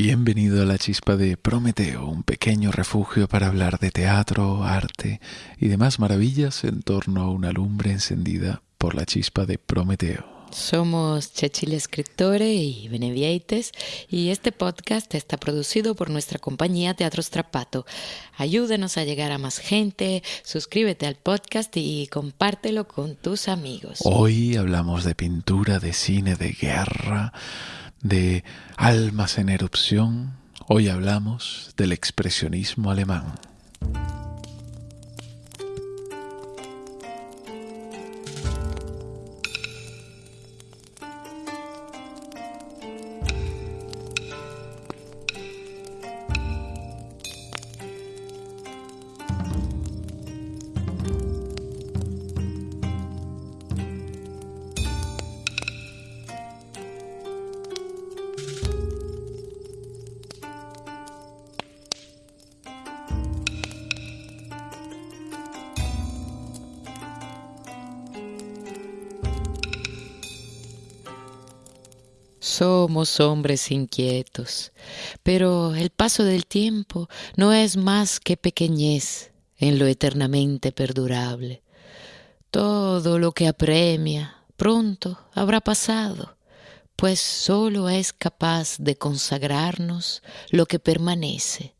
Bienvenido a la chispa de Prometeo, un pequeño refugio para hablar de teatro, arte y demás maravillas en torno a una lumbre encendida por la chispa de Prometeo. Somos Chechile Escritore y Benevieites y este podcast está producido por nuestra compañía Teatro Strapato. Ayúdenos a llegar a más gente, suscríbete al podcast y compártelo con tus amigos. Hoy hablamos de pintura, de cine, de guerra, de almas en erupción. Hoy hablamos del expresionismo alemán. Somos hombres inquietos, pero el paso del tiempo no es más que pequeñez en lo eternamente perdurable. Todo lo que apremia pronto habrá pasado, pues sólo es capaz de consagrarnos lo que permanece.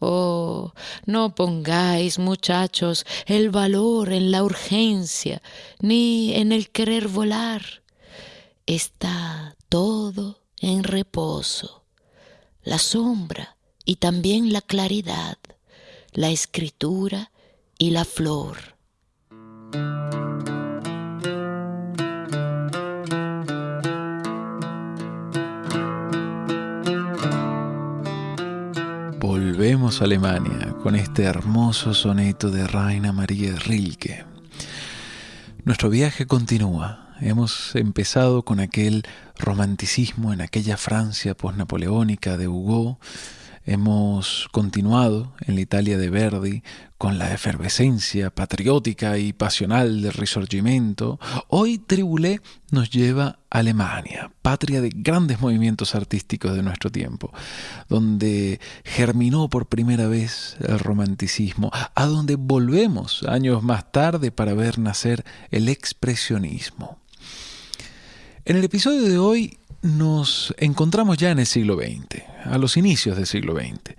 Oh, no pongáis, muchachos, el valor en la urgencia, ni en el querer volar. Está todo en reposo, la sombra y también la claridad, la escritura y la flor. Volvemos a Alemania con este hermoso soneto de Raina María Rilke. Nuestro viaje continúa Hemos empezado con aquel romanticismo en aquella Francia posnapoleónica de Hugo. Hemos continuado en la Italia de Verdi con la efervescencia patriótica y pasional del Risorgimento. Hoy Tribulé nos lleva a Alemania, patria de grandes movimientos artísticos de nuestro tiempo, donde germinó por primera vez el romanticismo, a donde volvemos años más tarde para ver nacer el expresionismo. En el episodio de hoy nos encontramos ya en el siglo XX, a los inicios del siglo XX.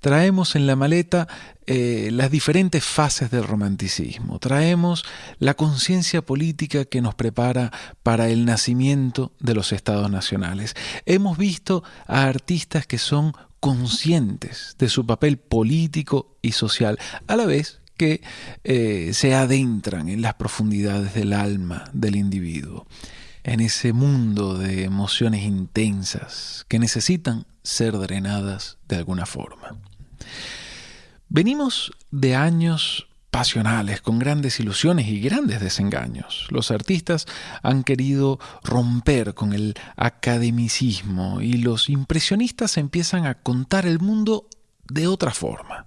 Traemos en la maleta eh, las diferentes fases del romanticismo, traemos la conciencia política que nos prepara para el nacimiento de los estados nacionales. Hemos visto a artistas que son conscientes de su papel político y social, a la vez que eh, se adentran en las profundidades del alma del individuo en ese mundo de emociones intensas que necesitan ser drenadas de alguna forma. Venimos de años pasionales, con grandes ilusiones y grandes desengaños. Los artistas han querido romper con el academicismo y los impresionistas empiezan a contar el mundo de otra forma.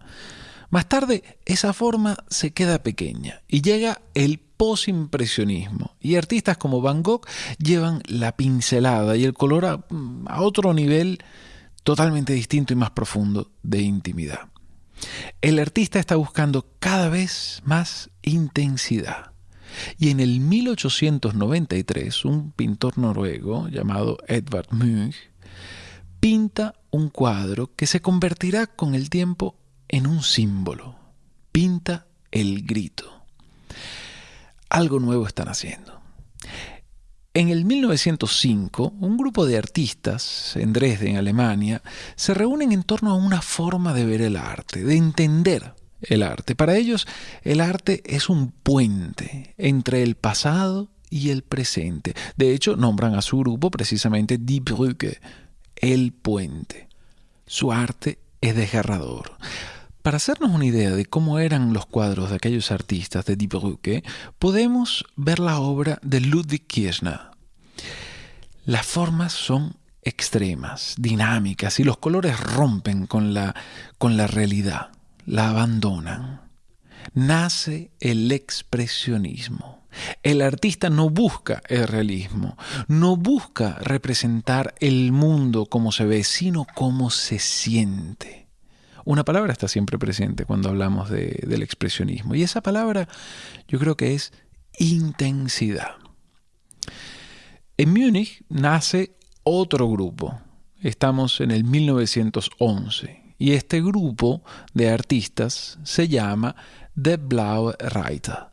Más tarde, esa forma se queda pequeña y llega el posimpresionismo. Y artistas como Van Gogh llevan la pincelada y el color a, a otro nivel totalmente distinto y más profundo de intimidad. El artista está buscando cada vez más intensidad. Y en el 1893, un pintor noruego llamado Edvard Munch pinta un cuadro que se convertirá con el tiempo en un símbolo. Pinta el grito algo nuevo están haciendo. En el 1905, un grupo de artistas en Dresden, Alemania, se reúnen en torno a una forma de ver el arte, de entender el arte. Para ellos, el arte es un puente entre el pasado y el presente. De hecho, nombran a su grupo precisamente Die Brücke, el puente. Su arte es desgarrador. Para hacernos una idea de cómo eran los cuadros de aquellos artistas de Die Brücke, podemos ver la obra de Ludwig Kirchner. Las formas son extremas, dinámicas, y los colores rompen con la, con la realidad, la abandonan. Nace el expresionismo. El artista no busca el realismo, no busca representar el mundo como se ve, sino como se siente. Una palabra está siempre presente cuando hablamos del expresionismo y esa palabra yo creo que es intensidad. En Múnich nace otro grupo. Estamos en el 1911 y este grupo de artistas se llama The Blaue Reiter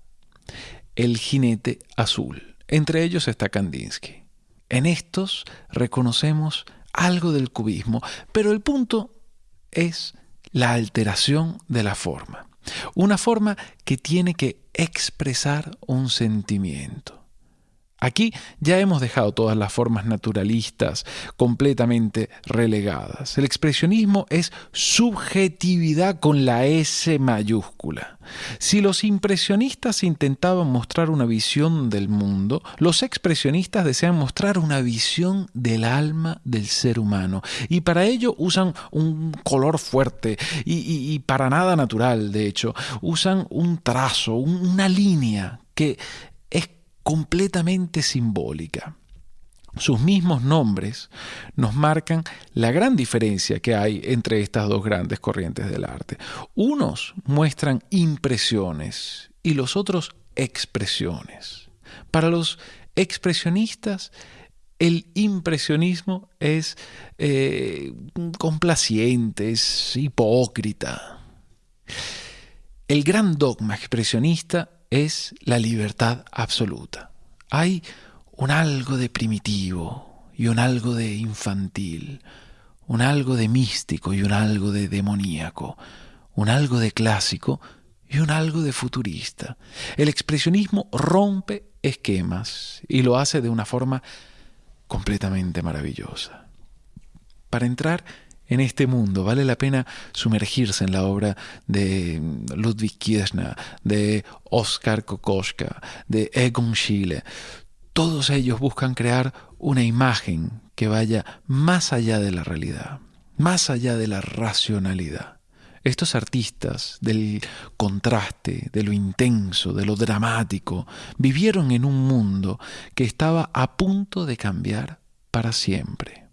el jinete azul. Entre ellos está Kandinsky. En estos reconocemos algo del cubismo, pero el punto es la alteración de la forma. Una forma que tiene que expresar un sentimiento. Aquí ya hemos dejado todas las formas naturalistas completamente relegadas. El expresionismo es subjetividad con la S mayúscula. Si los impresionistas intentaban mostrar una visión del mundo, los expresionistas desean mostrar una visión del alma del ser humano. Y para ello usan un color fuerte y, para nada natural, de hecho. Usan un trazo, una línea que completamente simbólica. Sus mismos nombres nos marcan la gran diferencia que hay entre estas dos grandes corrientes del arte. Unos muestran impresiones y los otros expresiones. Para los expresionistas, el impresionismo es eh, complaciente, es hipócrita. El gran dogma expresionista es la libertad absoluta. Hay un algo de primitivo y un algo de infantil, un algo de místico y un algo de demoníaco, un algo de clásico y un algo de futurista. El expresionismo rompe esquemas y lo hace de una forma completamente maravillosa. Para entrar en este mundo. Vale la pena sumergirse en la obra de Ludwig Kirchner, de Oskar Kokoschka, de Egon Schiele. Todos ellos buscan crear una imagen que vaya más allá de la realidad, más allá de la racionalidad. Estos artistas del contraste, de lo intenso, de lo dramático, vivieron en un mundo que estaba a punto de cambiar para siempre.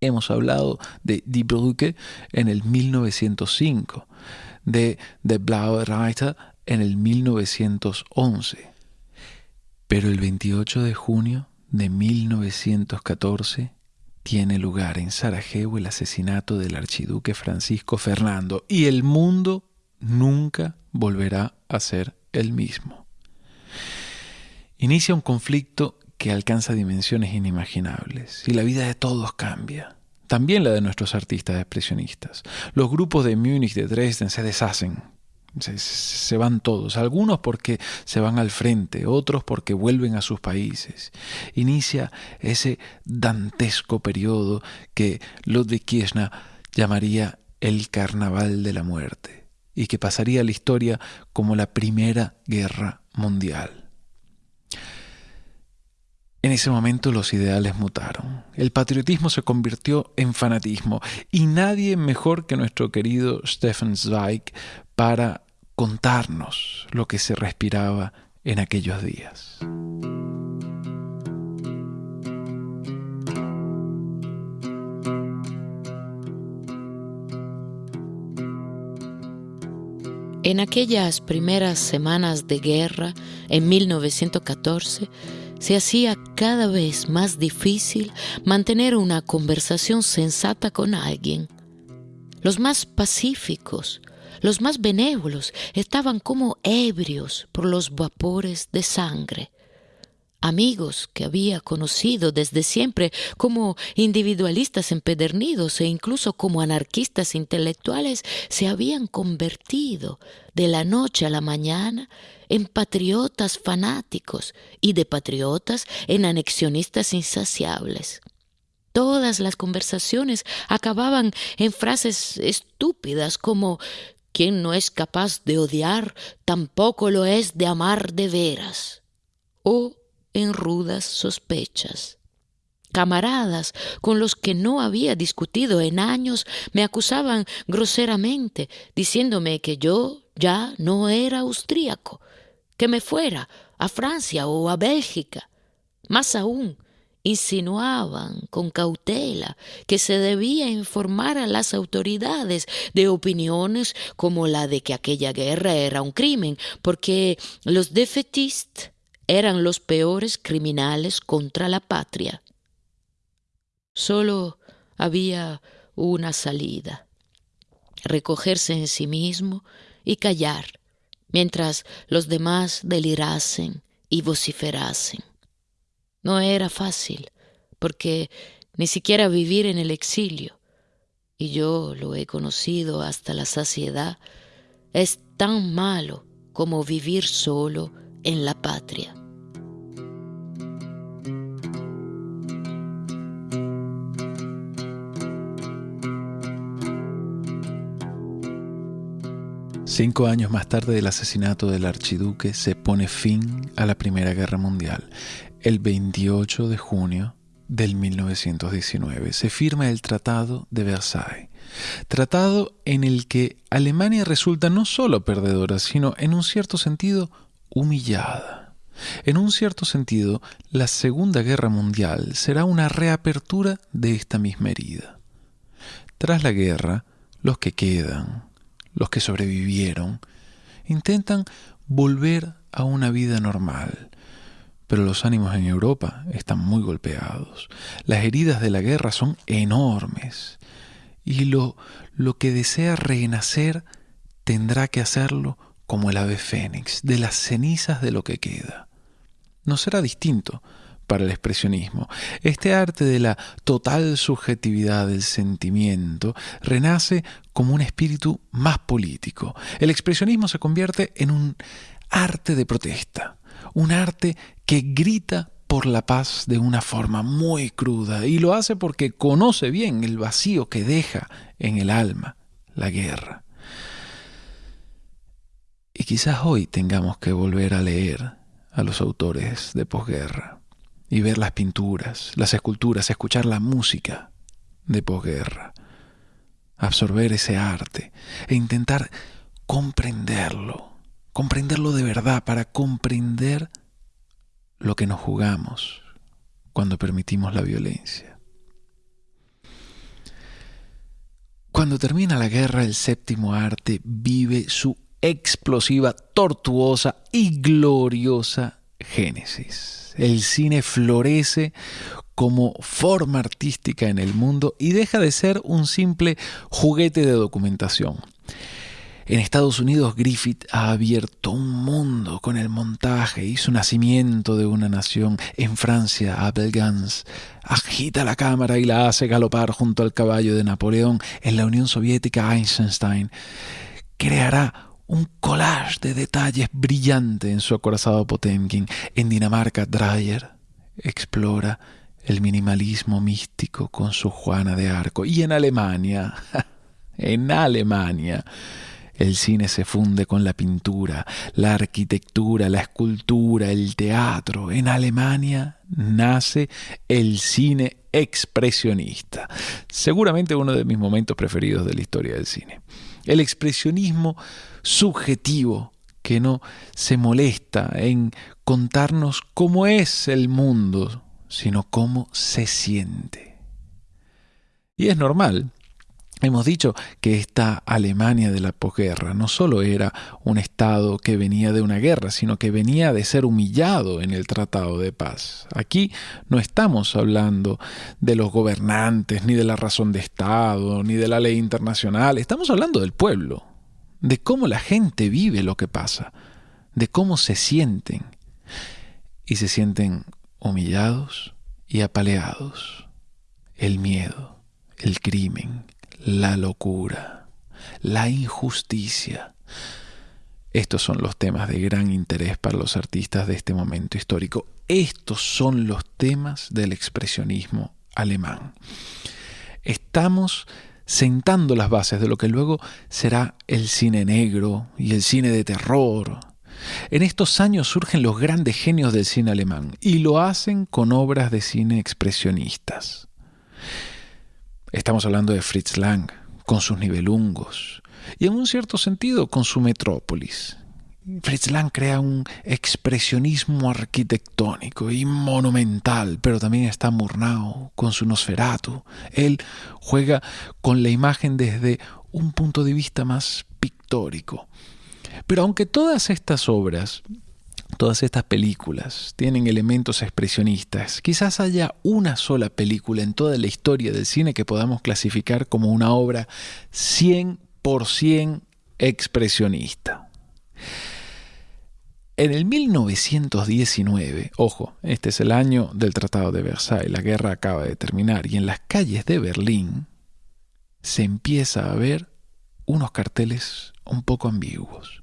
Hemos hablado de Die Brücke en el 1905, de The Blaue Reiter en el 1911. Pero el 28 de junio de 1914 tiene lugar en Sarajevo el asesinato del archiduque Francisco Fernando y el mundo nunca volverá a ser el mismo. Inicia un conflicto que alcanza dimensiones inimaginables y la vida de todos cambia. También la de nuestros artistas expresionistas. Los grupos de Múnich, de Dresden se deshacen, se, van todos, algunos porque se van al frente, otros porque vuelven a sus países. Inicia ese dantesco periodo que Ludwig Kirchner llamaría el Carnaval de la Muerte y que pasaría a la historia como la Primera Guerra Mundial. En ese momento los ideales mutaron. El patriotismo se convirtió en fanatismo y nadie mejor que nuestro querido Stefan Zweig para contarnos lo que se respiraba en aquellos días. En aquellas primeras semanas de guerra, en 1914, se hacía cada vez más difícil mantener una conversación sensata con alguien. Los más pacíficos, los más benévolos estaban como ebrios por los vapores de sangre amigos que había conocido desde siempre como individualistas empedernidos e incluso como anarquistas intelectuales, se habían convertido de la noche a la mañana en patriotas fanáticos y de patriotas en anexionistas insaciables. Todas las conversaciones acababan en frases estúpidas como quien no es capaz de odiar tampoco lo es de amar de veras o en rudas sospechas. Camaradas con los que no había discutido en años me acusaban groseramente, diciéndome que yo ya no era austríaco, que me fuera a Francia o a Bélgica. Más aún, insinuaban con cautela que se debía informar a las autoridades de opiniones como la de que aquella guerra era un crimen, porque los defetistas eran los peores criminales contra la patria. Solo había una salida, recogerse en sí mismo y callar, mientras los demás delirasen y vociferasen. No era fácil, porque ni siquiera vivir en el exilio, y yo lo he conocido hasta la saciedad, es tan malo como vivir solo en la patria. Cinco años más tarde del asesinato del archiduque se pone fin a la Primera Guerra Mundial el 28 de junio del 1919 se firma el Tratado de Versailles, tratado en el que Alemania resulta no solo perdedora, sino en un cierto sentido humillada. En un cierto sentido, la Segunda Guerra Mundial será una reapertura de esta misma herida. Tras la guerra, los que quedan, los que sobrevivieron, intentan volver a una vida normal, pero los ánimos en Europa están muy golpeados. Las heridas de la guerra son enormes y lo, lo que desea renacer tendrá que hacerlo como el ave fénix, de las cenizas de lo que queda. No será distinto para el expresionismo. Este arte de la total subjetividad del sentimiento renace como un espíritu más político. El expresionismo se convierte en un arte de protesta, un arte que grita por la paz de una forma muy cruda y lo hace porque conoce bien el vacío que deja en el alma la guerra. Y quizás hoy tengamos que volver a leer a los autores de posguerra y ver las pinturas, las esculturas, escuchar la música de posguerra, absorber ese arte e intentar comprenderlo, comprenderlo de verdad para comprender lo que nos jugamos cuando permitimos la violencia. Cuando termina la guerra, el séptimo arte vive su explosiva, tortuosa y gloriosa génesis. El cine florece como forma artística en el mundo y deja de ser un simple juguete de documentación. En Estados Unidos Griffith ha abierto un mundo con el montaje y su nacimiento de una nación. En Francia, Abel Gans agita la cámara y la hace galopar junto al caballo de Napoleón. En la Unión Soviética, Eisenstein creará un collage de detalles brillante en su acorazado Potemkin. En Dinamarca, Dreyer explora el minimalismo místico con su Juana de Arco. Y en Alemania, en Alemania, el cine se funde con la pintura, la arquitectura, la escultura, el teatro. En Alemania nace el cine expresionista, seguramente uno de mis momentos preferidos de la historia del cine. El expresionismo subjetivo que no se molesta en contarnos cómo es el mundo, sino cómo se siente. Y es normal Hemos dicho que esta Alemania de la posguerra no solo era un Estado que venía de una guerra, sino que venía de ser humillado en el Tratado de Paz. Aquí no estamos hablando de los gobernantes, ni de la razón de Estado, ni de la ley internacional, estamos hablando del pueblo, de cómo la gente vive lo que pasa, de cómo se sienten. Y se sienten humillados y apaleados. El miedo, el crimen, la locura, la injusticia. Estos son los temas de gran interés para los artistas de este momento histórico. Estos son los temas del expresionismo alemán. Estamos sentando las bases de lo que luego será el cine negro y el cine de terror. En estos años surgen los grandes genios del cine alemán y lo hacen con obras de cine expresionistas. Estamos hablando de Fritz Lang, con sus nivelungos, y en un cierto sentido con su metrópolis. Fritz Lang crea un expresionismo arquitectónico y monumental, pero también está Murnau con su Nosferatu. Él juega con la imagen desde un punto de vista más pictórico. Pero aunque todas estas obras, todas estas películas tienen elementos expresionistas, quizás haya una sola película en toda la historia del cine que podamos clasificar como una obra 100% expresionista. En el 1919, ojo, este es el año del Tratado de Versailles, la guerra acaba de terminar, y en las calles de Berlín se empieza a ver unos carteles un poco ambiguos.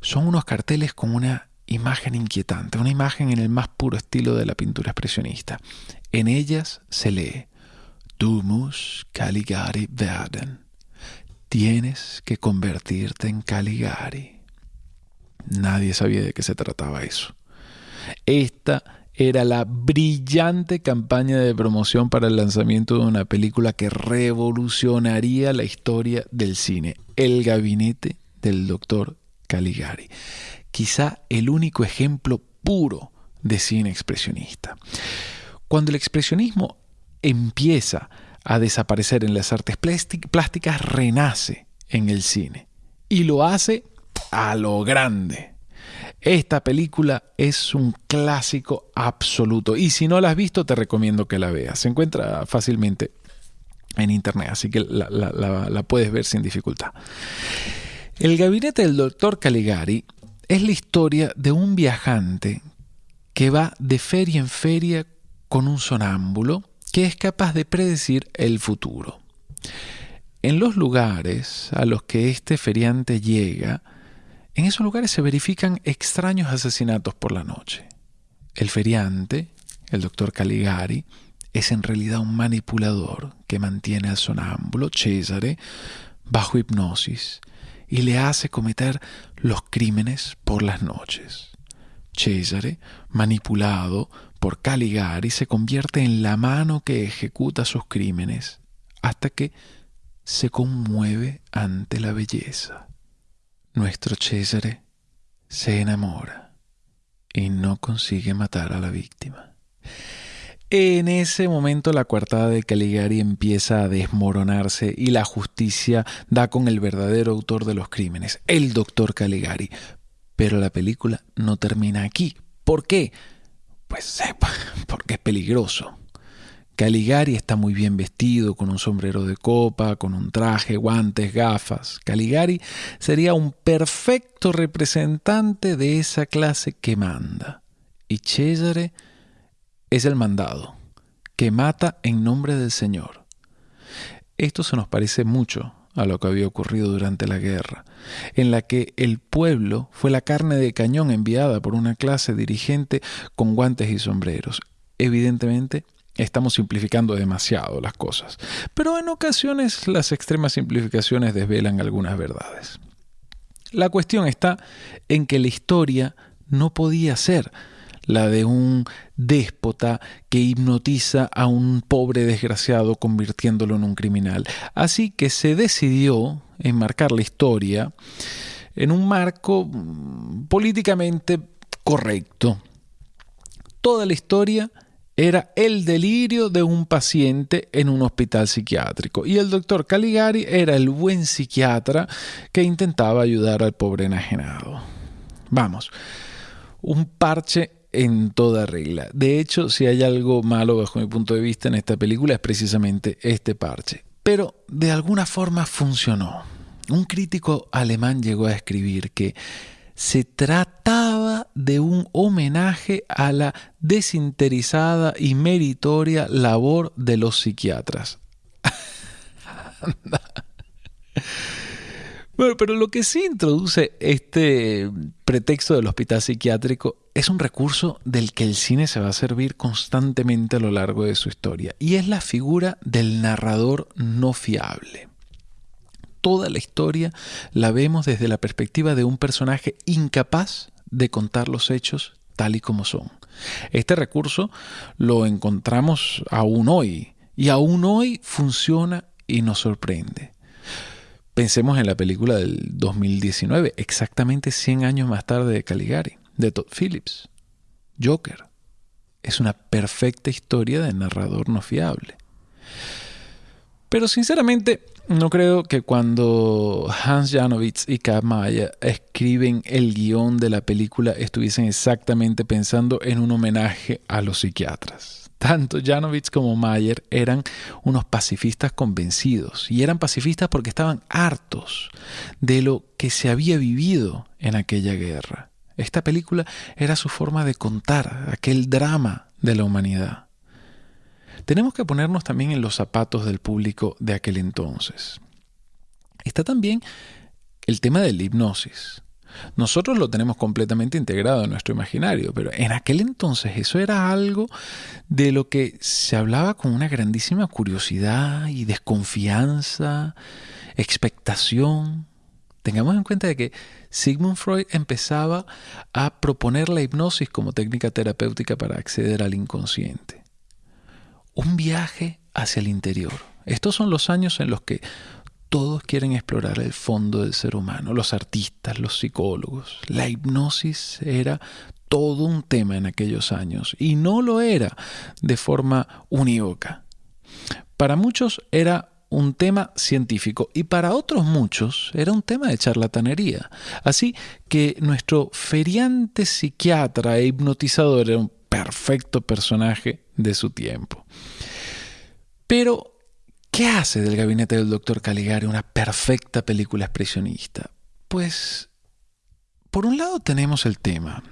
Son unos carteles con una imagen inquietante, una imagen en el más puro estilo de la pintura expresionista. En ellas se lee, Du musst Caligari werden. Tienes que convertirte en Caligari. Nadie sabía de qué se trataba eso. Esta era la brillante campaña de promoción para el lanzamiento de una película que revolucionaría la historia del cine, El gabinete del doctor Caligari. Quizá el único ejemplo puro de cine expresionista. Cuando el expresionismo empieza a desaparecer en las artes plásticas, renace en el cine. Y lo hace a lo grande. Esta película es un clásico absoluto y si no la has visto te recomiendo que la veas. Se encuentra fácilmente en internet, así que la, puedes ver sin dificultad. El gabinete del doctor Caligari es la historia de un viajante que va de feria en feria con un sonámbulo que es capaz de predecir el futuro. En los lugares a los que este feriante llega, en esos lugares se verifican extraños asesinatos por la noche. El feriante, el doctor Caligari, es en realidad un manipulador que mantiene al sonámbulo Cesare bajo hipnosis y le hace cometer los crímenes por las noches. Cesare, manipulado por Caligari, se convierte en la mano que ejecuta sus crímenes hasta que se conmueve ante la belleza nuestro Cesare se enamora y no consigue matar a la víctima. En ese momento la coartada de Caligari empieza a desmoronarse y la justicia da con el verdadero autor de los crímenes, el doctor Caligari. Pero la película no termina aquí. ¿Por qué? Pues sepa, porque es peligroso. Caligari está muy bien vestido, con un sombrero de copa, con un traje, guantes, gafas. Caligari sería un perfecto representante de esa clase que manda. Y Cesare es el mandado, que mata en nombre del Señor. Esto se nos parece mucho a lo que había ocurrido durante la guerra, en la que el pueblo fue la carne de cañón enviada por una clase dirigente con guantes y sombreros. Evidentemente, Estamos simplificando demasiado las cosas, pero en ocasiones las extremas simplificaciones desvelan algunas verdades. La cuestión está en que la historia no podía ser la de un déspota que hipnotiza a un pobre desgraciado convirtiéndolo en un criminal. Así que se decidió enmarcar la historia en un marco políticamente correcto. Toda la historia era el delirio de un paciente en un hospital psiquiátrico y el doctor Caligari era el buen psiquiatra que intentaba ayudar al pobre enajenado. Vamos, un parche en toda regla. De hecho, si hay algo malo bajo mi punto de vista en esta película es precisamente este parche. Pero de alguna forma funcionó. Un crítico alemán llegó a escribir que se trataba de un homenaje a la desinteresada y meritoria labor de los psiquiatras. bueno, pero lo que sí introduce este pretexto del hospital psiquiátrico es un recurso del que el cine se va a servir constantemente a lo largo de su historia, y es la figura del narrador no fiable toda la historia la vemos desde la perspectiva de un personaje incapaz de contar los hechos tal y como son. Este recurso lo encontramos aún hoy y aún hoy funciona y nos sorprende. Pensemos en la película del 2019, exactamente 100 años más tarde de Caligari, de Todd Phillips. Joker. Es una perfecta historia de narrador no fiable. Pero sinceramente, no creo que cuando Hans Janowitz y K. Mayer escriben el guion de la película estuviesen exactamente pensando en un homenaje a los psiquiatras. Tanto Janowitz como Mayer eran unos pacifistas convencidos y eran pacifistas porque estaban hartos de lo que se había vivido en aquella guerra. Esta película era su forma de contar aquel drama de la humanidad tenemos que ponernos también en los zapatos del público de aquel entonces. Está también el tema de la hipnosis. Nosotros lo tenemos completamente integrado en nuestro imaginario, pero en aquel entonces eso era algo de lo que se hablaba con una grandísima curiosidad y desconfianza, expectación. Tengamos en cuenta de que Sigmund Freud empezaba a proponer la hipnosis como técnica terapéutica para acceder al inconsciente un viaje hacia el interior. Estos son los años en los que todos quieren explorar el fondo del ser humano, los artistas, los psicólogos. La hipnosis era todo un tema en aquellos años y no lo era de forma unívoca. Para muchos era un tema científico y para otros muchos era un tema de charlatanería. Así que nuestro feriante psiquiatra e hipnotizador perfecto personaje de su tiempo. Pero, ¿qué hace del gabinete del doctor Caligari una perfecta película expresionista? Pues, por un lado tenemos el tema,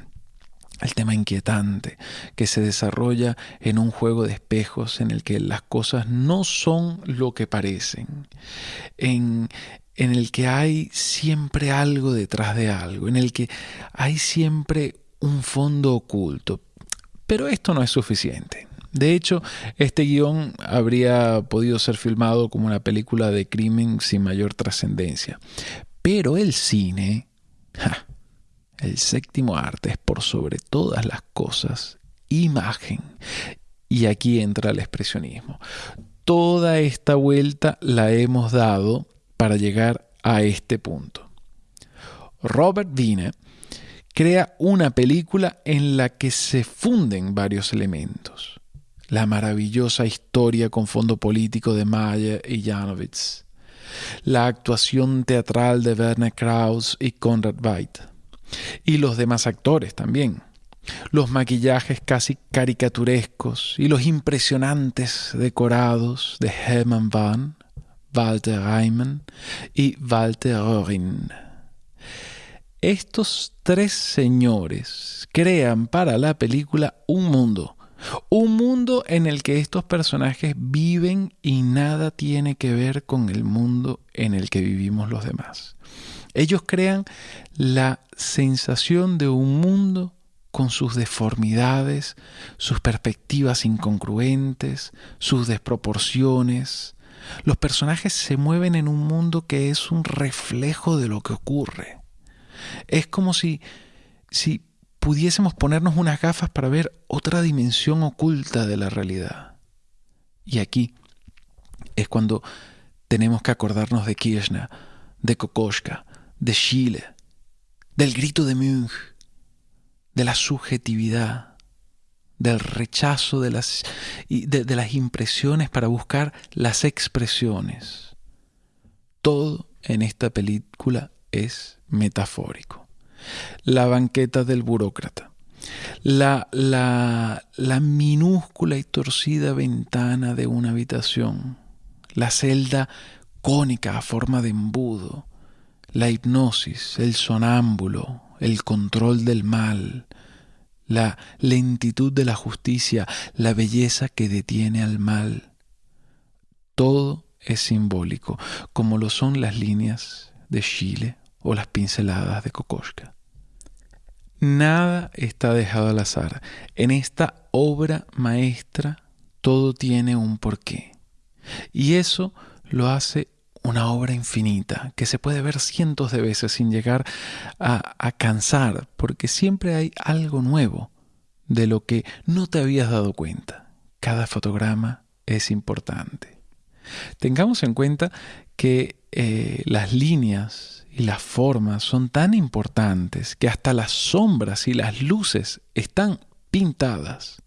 el tema inquietante que se desarrolla en un juego de espejos en el que las cosas no son lo que parecen, en, en el que hay siempre algo detrás de algo, en el que hay siempre un fondo oculto. Pero esto no es suficiente. De hecho, este guion habría podido ser filmado como una película de crimen sin mayor trascendencia. Pero el cine, el séptimo arte es por sobre todas las cosas imagen. Y aquí entra el expresionismo. Toda esta vuelta la hemos dado para llegar a este punto. Robert Wiener crea una película en la que se funden varios elementos. La maravillosa historia con fondo político de Mayer y Janowitz, la actuación teatral de Werner Krauss y Konrad Veidt, y los demás actores también, los maquillajes casi caricaturescos y los impresionantes decorados de Hermann Wann, Walter Reimann y Walter Röhring. Estos tres señores crean para la película un mundo un mundo en el que estos personajes viven y nada tiene que ver con el mundo en el que vivimos los demás. Ellos crean la sensación de un mundo con sus deformidades, sus perspectivas incongruentes, sus desproporciones. Los personajes se mueven en un mundo que es un reflejo de lo que ocurre. Es como si, si pudiésemos ponernos unas gafas para ver otra dimensión oculta de la realidad. Y aquí es cuando tenemos que acordarnos de Kirchner, de Kokoschka, de Chile, del grito de Munch, de la subjetividad, del rechazo de las, de, de las impresiones para buscar las expresiones. Todo en esta película es metafórico. La banqueta del burócrata, la, la, la minúscula y torcida ventana de una habitación, la celda cónica a forma de embudo, la hipnosis, el sonámbulo, el control del mal, la lentitud de la justicia, la belleza que detiene al mal. Todo es simbólico, como lo son las líneas de Chile o las pinceladas de Kokoschka. Nada está dejado al azar. En esta obra maestra todo tiene un porqué. Y eso lo hace una obra infinita, que se puede ver cientos de veces sin llegar a, cansar, porque siempre hay algo nuevo de lo que no te habías dado cuenta. Cada fotograma es importante. Tengamos en cuenta que eh, las líneas y las formas son tan importantes que hasta las sombras y las luces están pintadas.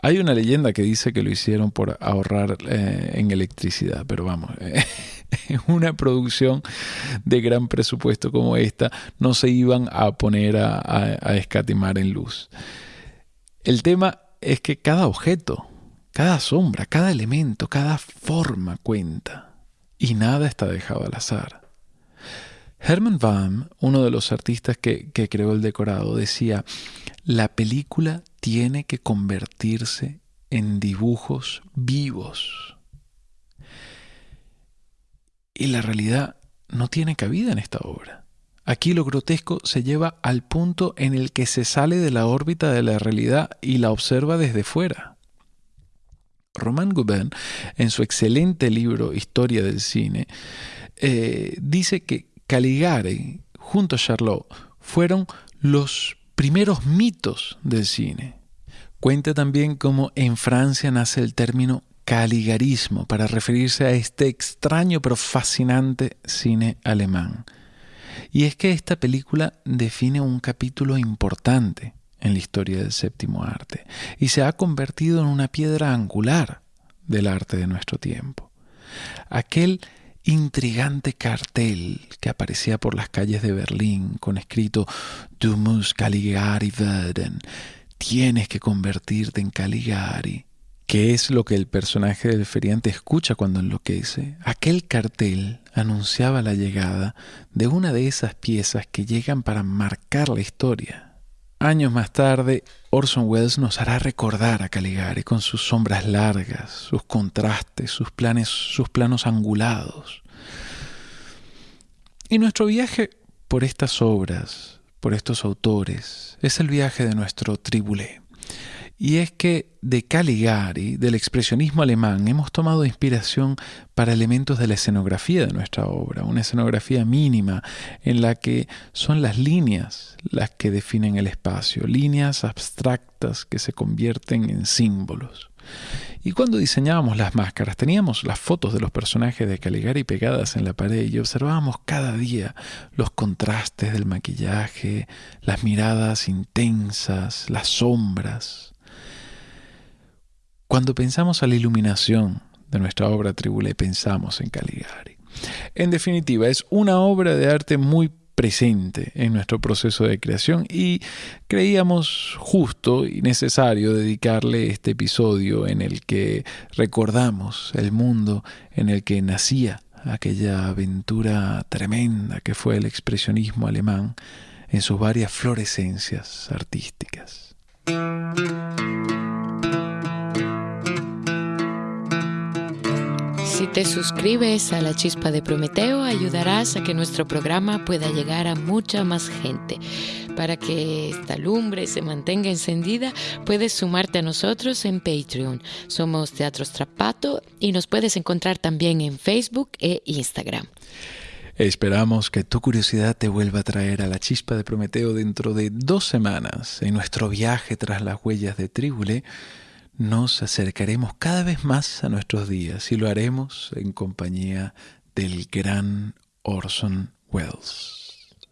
Hay una leyenda que dice que lo hicieron por ahorrar eh, en electricidad, pero vamos, en una producción de gran presupuesto como esta no se iban a poner a escatimar en luz. El tema es que cada objeto, cada sombra, cada elemento, cada forma cuenta y nada está dejado al azar. Herman Baum, uno de los artistas que, creó el decorado, decía, la película tiene que convertirse en dibujos vivos. Y la realidad no tiene cabida en esta obra. Aquí lo grotesco se lleva al punto en el que se sale de la órbita de la realidad y la observa desde fuera. Romain Gauvain, en su excelente libro Historia del Cine, eh, dice que Caligari, junto a Charlot, fueron los primeros mitos del cine. Cuenta también cómo en Francia nace el término caligarismo para referirse a este extraño pero fascinante cine alemán. Y es que esta película define un capítulo importante en la historia del séptimo arte y se ha convertido en una piedra angular del arte de nuestro tiempo. Aquel intrigante cartel que aparecía por las calles de Berlín con escrito Du musst Caligari werden, tienes que convertirte en Caligari, ¿Qué es lo que el personaje del feriante escucha cuando enloquece? Aquel cartel anunciaba la llegada de una de esas piezas que llegan para marcar la historia. Años más tarde, Orson Welles nos hará recordar a Caligari con sus sombras largas, sus contrastes, sus, planes, sus planos angulados. Y nuestro viaje por estas obras, por estos autores, es el viaje de nuestro tribulé. Y es que de Caligari, del expresionismo alemán, hemos tomado inspiración para elementos de la escenografía de nuestra obra, una escenografía mínima en la que son las líneas las que definen el espacio, líneas abstractas que se convierten en símbolos. Y cuando diseñábamos las máscaras, teníamos las fotos de los personajes de Caligari pegadas en la pared y observábamos cada día los contrastes del maquillaje, las miradas intensas, las sombras. Cuando pensamos a la iluminación de nuestra obra Tribule, pensamos en Caligari. En definitiva, es una obra de arte muy presente en nuestro proceso de creación y creíamos justo y necesario dedicarle este episodio en el que recordamos el mundo en el que nacía aquella aventura tremenda que fue el expresionismo alemán en sus varias florescencias artísticas. Si te suscribes a la chispa de Prometeo, ayudarás a que nuestro programa pueda llegar a mucha más gente. Para que esta lumbre se mantenga encendida, puedes sumarte a nosotros en Patreon. Somos Teatro Strapato y nos puedes encontrar también en Facebook e Instagram. Esperamos que tu curiosidad te vuelva a traer a la chispa de Prometeo dentro de dos semanas en nuestro viaje tras las huellas de Tribule nos acercaremos cada vez más a nuestros días y lo haremos en compañía del gran Orson Welles.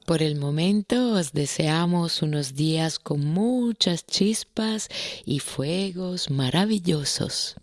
Por el momento os deseamos unos días con muchas chispas y fuegos maravillosos.